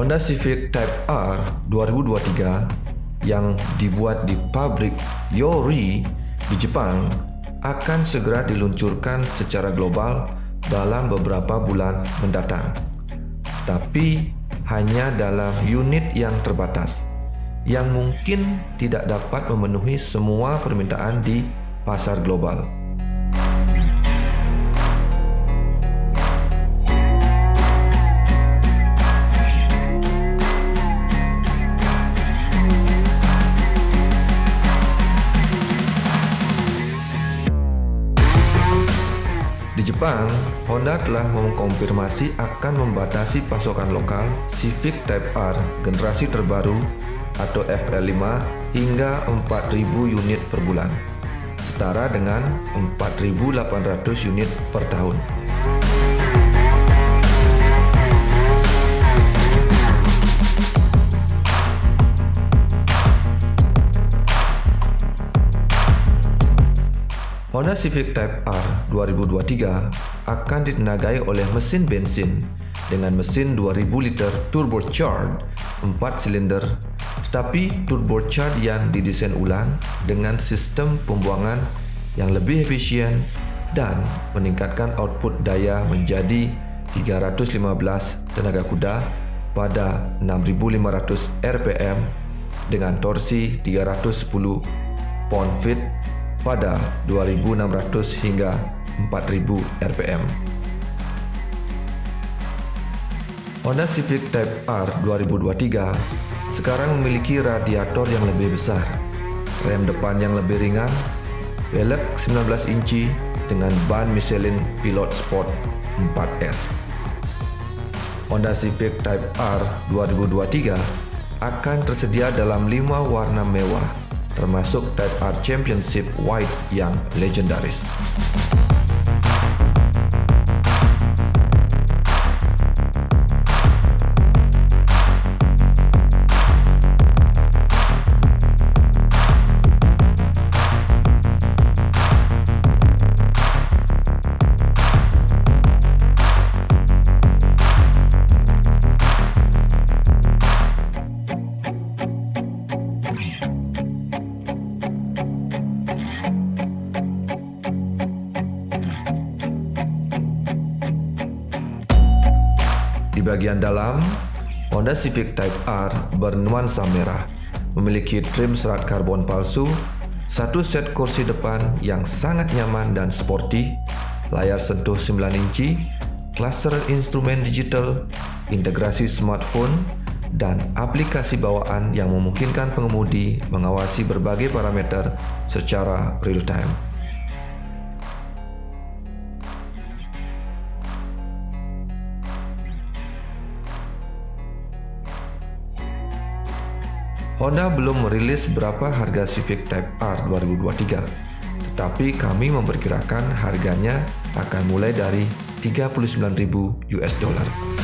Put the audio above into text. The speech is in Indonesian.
Honda Civic Type R 2023 yang dibuat di pabrik Yori di Jepang akan segera diluncurkan secara global dalam beberapa bulan mendatang. Tapi hanya dalam unit yang terbatas yang mungkin tidak dapat memenuhi semua permintaan di pasar global. Di Jepang, Honda telah mengkonfirmasi akan membatasi pasokan lokal Civic Type R generasi terbaru atau FL5 hingga 4.000 unit per bulan, setara dengan 4.800 unit per tahun. Honda Civic Type R 2023 akan ditenagai oleh mesin bensin dengan mesin 2000 liter turbocharged 4 silinder tetapi turbocharged yang didesain ulang dengan sistem pembuangan yang lebih efisien dan meningkatkan output daya menjadi 315 tenaga kuda pada 6500 rpm dengan torsi 310 pound-feet pada 2600 hingga 4000 rpm. Honda Civic Type R 2023 sekarang memiliki radiator yang lebih besar, rem depan yang lebih ringan, velg 19 inci dengan ban Michelin Pilot Sport 4S. Honda Civic Type R 2023 akan tersedia dalam 5 warna mewah termasuk Type R Championship White yang legendaris. Di bagian dalam, Honda Civic Type R bernuansa merah, memiliki trim serat karbon palsu, satu set kursi depan yang sangat nyaman dan sporty, layar sentuh 9 inci, klaster instrumen digital, integrasi smartphone, dan aplikasi bawaan yang memungkinkan pengemudi mengawasi berbagai parameter secara real-time. Honda belum merilis berapa harga Civic Type R 2023, tetapi kami memperkirakan harganya akan mulai dari 39.000 US dollar.